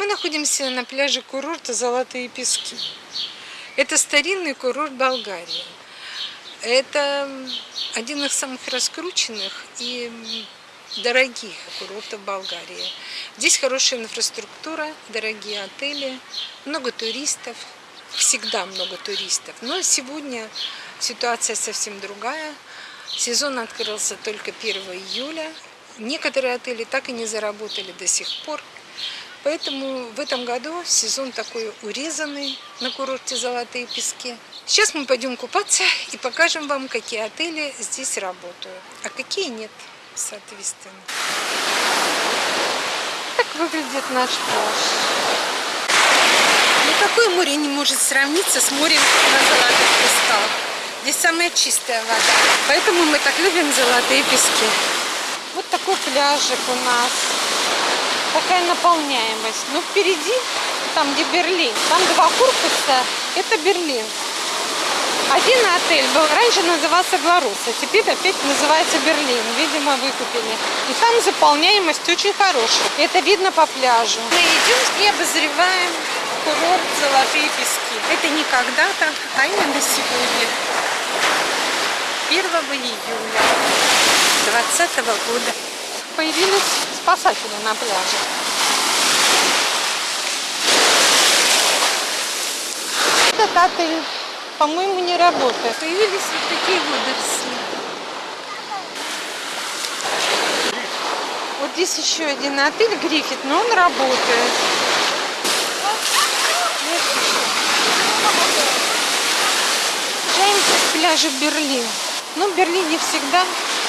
Мы находимся на пляже курорта Золотые Пески. Это старинный курорт Болгарии. Это один из самых раскрученных и дорогих курортов Болгарии. Здесь хорошая инфраструктура, дорогие отели, много туристов, всегда много туристов. Но сегодня ситуация совсем другая. Сезон открылся только 1 июля. Некоторые отели так и не заработали до сих пор. Поэтому в этом году сезон такой урезанный на курорте Золотые Пески. Сейчас мы пойдем купаться и покажем вам, какие отели здесь работают, а какие нет, соответственно. Так выглядит наш пляж. Никакое море не может сравниться с морем на Золотых Песках. Здесь самая чистая вода. Поэтому мы так любим Золотые Пески. Вот такой пляжик у нас такая наполняемость. Но впереди, там где Берлин, там два корпуса, это Берлин. Один отель был, раньше назывался Гларус, а теперь опять называется Берлин. Видимо, выкупили. И там заполняемость очень хорошая. Это видно по пляжу. Мы идем и обозреваем курорт Золотые Пески. Это не когда-то, а именно сегодня. 1 июля 2020 года появились спасатели на пляже. Этот отель, по-моему, не работает. Появились вот такие водоросли. Вот здесь еще один отель Гриффит, но он работает. Приезжаем к пляжу Берлин. Но в Берлине всегда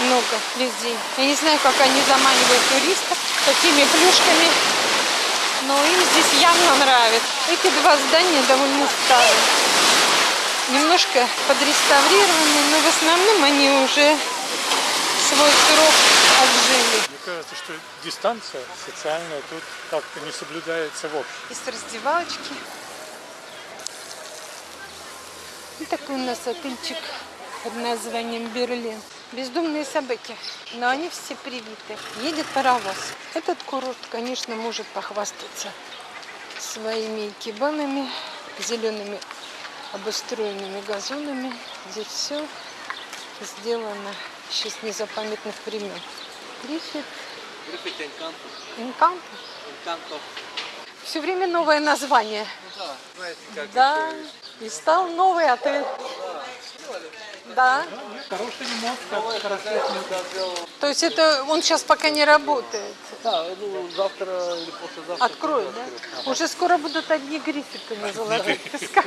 много людей. Я не знаю, как они заманивают туристов, какими плюшками, но им здесь явно нравится. Эти два здания довольно старые. Немножко подреставрированы, но в основном они уже свой срок отжили. Мне кажется, что дистанция социальная тут как-то не соблюдается в общем. Есть раздевалочки. И такой у нас отельчик под названием Берлин. Бездумные собаки, но они все привиты. Едет паровоз. Этот курорт, конечно, может похвастаться своими кибанами, зелеными обустроенными газонами. Здесь все сделано еще с незапамятных времен. Гриффит. Гриффит Энканто. Энканто. Энканто. Все время новое название. Ну да, знаете, как Да, и стал новый отель. Да. Хороший ремонт, как. То есть это он сейчас пока не работает. Да, думаю, завтра или послезавтра. Откроют, да? Уже скоро будут одни гриффиты на золотых песках.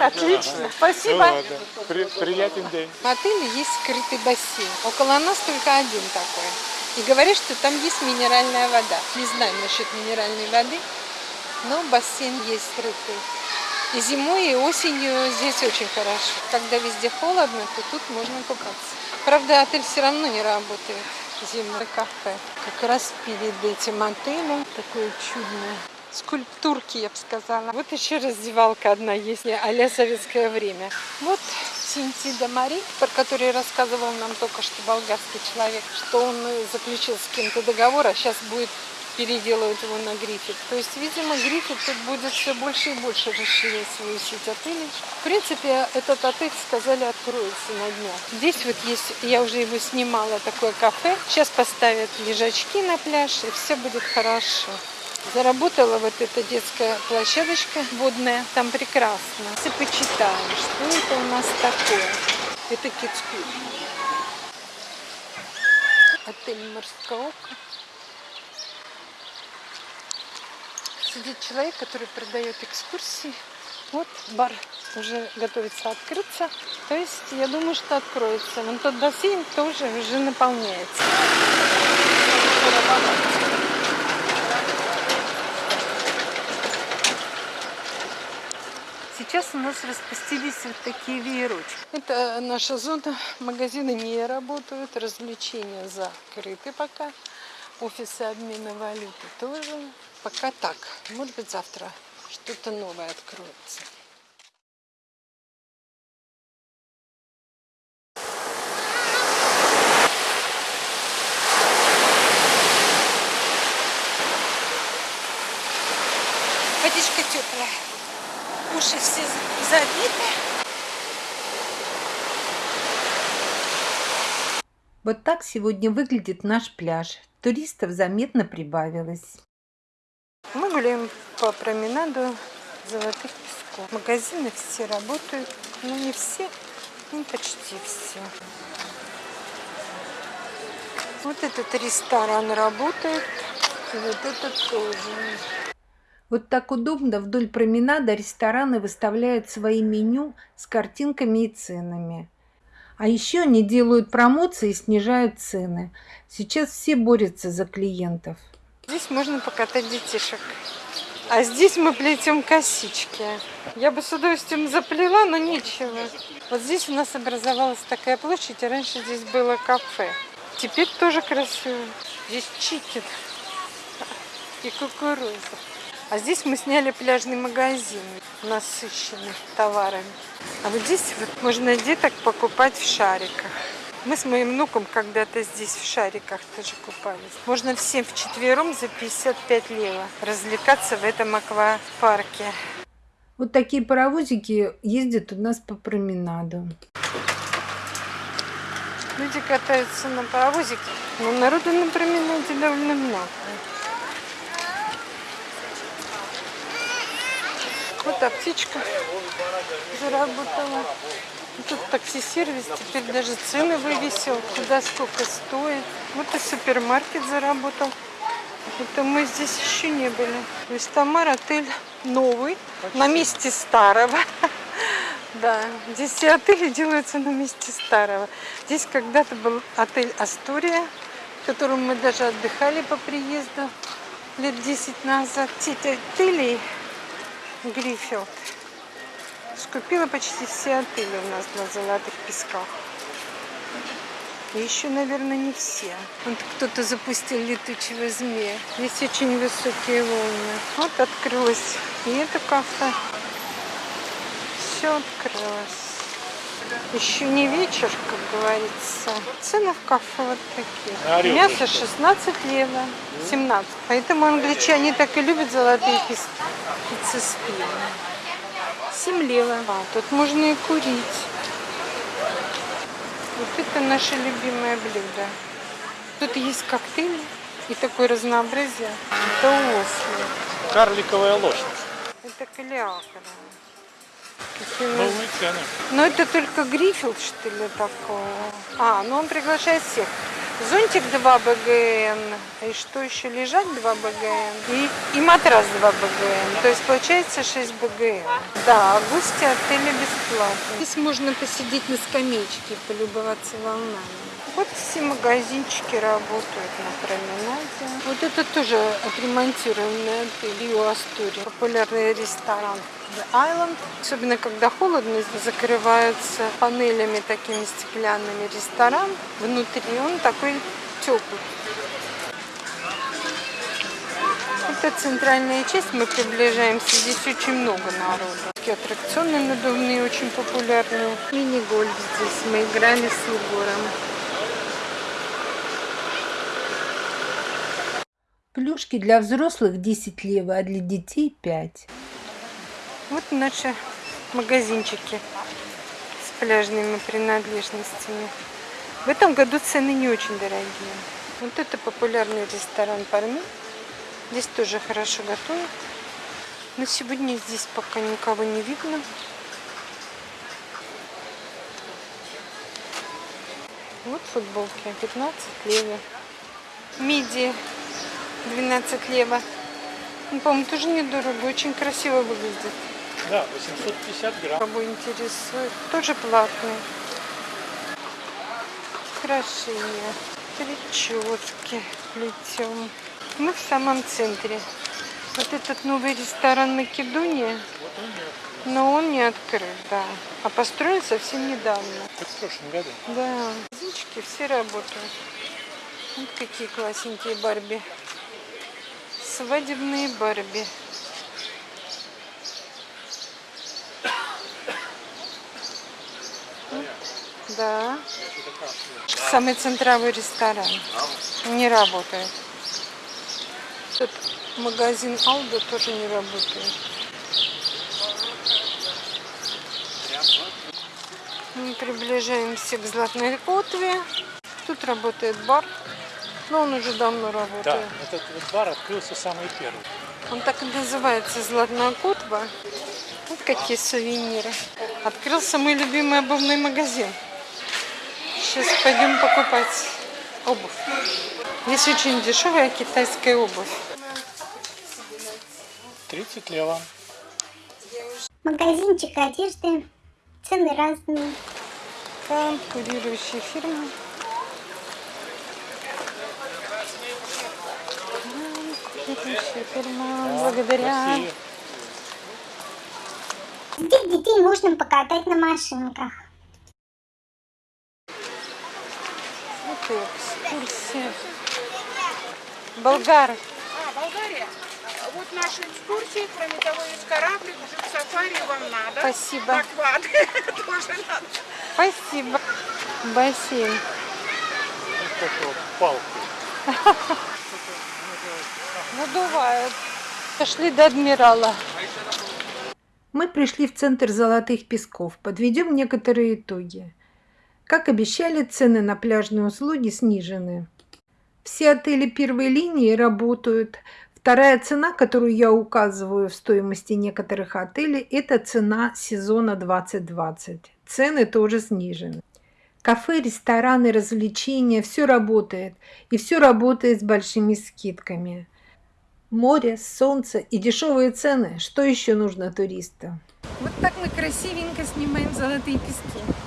Отлично. Спасибо. Ну ладно. При- приятен день. В отеле есть скрытый бассейн. Около нас только один такой. И говорят, что там есть минеральная вода. Не знаю насчет минеральной воды, но бассейн есть скрытый. И зимой, и осенью здесь очень хорошо. Когда везде холодно, то тут можно купаться. Правда, отель все равно не работает зимой. Кафе. Как раз перед этим отелем такое чудное скульптурки, я бы сказала. Вот еще раздевалка одна есть, а советское время. Вот Синтида Мари, про который рассказывал нам только что болгарский человек, что он заключил с кем-то договор, а сейчас будет переделывать его на Гриффит. То есть, видимо, Гриффит тут будет все больше и больше расширять свою сеть отелей. В принципе, этот отель, сказали, откроется на днях. Здесь вот есть, я уже его снимала, такое кафе. Сейчас поставят лежачки на пляж, и все будет хорошо. Заработала вот эта детская площадочка водная, там прекрасно. Если почитаем, что это у нас такое. Это Кицкут. Отель «Морское око». Сидит человек, который продает экскурсии. Вот бар уже готовится открыться. То есть я думаю, что откроется. Вон тот бассейн тоже уже наполняется. Сейчас у нас распустились вот такие веерочки. Это наша зона. Магазины не работают, развлечения закрыты пока. Офисы обмена валюты тоже пока так. Может быть, завтра что-то новое откроется. Водичка теплая. Уши все забиты. Вот так сегодня выглядит наш пляж. Туристов заметно прибавилось. Мы гуляем по променаду Золотых Песков. Магазины все работают, но не все, ну почти все. Вот этот ресторан работает, и вот этот тоже. Вот так удобно вдоль променада рестораны выставляют свои меню с картинками и ценами. А еще они делают промоции и снижают цены. Сейчас все борются за клиентов. Здесь можно покатать детишек. А здесь мы плетем косички. Я бы с удовольствием заплела, но нечего. Вот здесь у нас образовалась такая площадь, и раньше здесь было кафе. Теперь тоже красиво. Здесь чикен и кукуруза. А здесь мы сняли пляжный магазин, насыщенный товарами. А вот здесь вот можно деток покупать в шариках. Мы с моим внуком когда-то здесь в шариках тоже купались. Можно всем вчетвером за 55 лева развлекаться в этом аквапарке. Вот такие паровозики ездят у нас по променаду. Люди катаются на паровозике, но народу на променаде довольно много. Вот аптечка заработала. Тут такси-сервис теперь даже цены вывесил, куда сколько стоит. Вот и супермаркет заработал. Это мы здесь еще не были. То есть Тамар отель новый, на месте старого. Да, здесь все отели делаются на месте старого. Здесь когда-то был отель Астория, в котором мы даже отдыхали по приезду лет 10 назад. Эти отелей Гриффилд скупила почти все отели у нас на Золотых Песках. Еще, наверное, не все. Вот кто-то запустил летучего змея. Здесь очень высокие волны. Вот открылось и это кафе. Все открылось. Еще не вечер, как говорится. Цены в кафе вот такие. Мясо 16 лева, 17. Поэтому англичане так и любят золотые пески. Пицца с пивом. 7 лева. А, тут можно и курить. Вот это наше любимое блюдо. Тут есть коктейли и такое разнообразие. Это Осло. Карликовая лошадь. Это калиакра. Новые цены. Но это только Гриффилд, что ли, такого? А, ну он приглашает всех. Зонтик 2 БГН, и что еще, лежать 2 БГН, и, и матрас 2 БГН, то есть получается 6 БГН. Да, а гости отеля бесплатно. Здесь можно посидеть на скамеечке и полюбоваться волнами. Вот все магазинчики работают на променаде. Вот это тоже отремонтированный отель Рио Астурия. Популярный ресторан The Island. Особенно когда холодно, закрываются панелями такими стеклянными ресторан. Внутри он такой теплый. Это центральная часть, мы приближаемся. Здесь очень много народу. Такие аттракционы надувные, очень популярные. Мини-гольф здесь. Мы играли с Егором. Плюшки для взрослых 10 лева, а для детей 5. Вот наши магазинчики с пляжными принадлежностями. В этом году цены не очень дорогие. Вот это популярный ресторан Парми. Здесь тоже хорошо готовят. Но сегодня здесь пока никого не видно. Вот футболки 15 лева. Миди 12 лева. Ну, по-моему, тоже недорого, очень красиво выглядит. Да, 850 грамм. Кого интересует, тоже платный. Украшения, прически плетем. Мы в самом центре. Вот этот новый ресторан Македония, но он не открыт, да. А построен совсем недавно. В прошлом году. Да, язычки все работают. Вот какие классненькие Барби. Свадебные Барби. Да. Самый центровой ресторан. Не работает. Тут магазин Алда тоже не работает. приближаемся к Золотной Котве. Тут работает бар, но он уже давно Да, работает. этот вот бар открылся самый первый. Он так и называется Золотная Котва. Вот какие сувениры. Открылся мой любимый обувной магазин. Сейчас пойдем покупать обувь. Здесь очень дешевая китайская обувь. 30 лева. Магазинчик одежды. Цены разные. Конкурирующие фирмы. Конкурирующая фирма. Благодаря. Здесь детей можно покатать на машинках. Вот и экскурсия. Болгары. А, Болгария. Вот наши экскурсии, кроме того, есть кораблик, джип-сафари вам надо. Спасибо. Аквады тоже надо. Спасибо. Бассейн. Вот такой вот палки. Надувают. Дошли до адмирала. Мы пришли в центр Золотых Песков. Подведем некоторые итоги. Как обещали, цены на пляжные услуги снижены. Все отели первой линии работают. Вторая цена, которую я указываю в стоимости некоторых отелей, это цена сезона 2020. Цены тоже снижены. Кафе, рестораны, развлечения – все работает. И все работает с большими скидками. Море, солнце и дешевые цены. Что еще нужно туристу? Вот так мы красивенько снимаем золотые пески.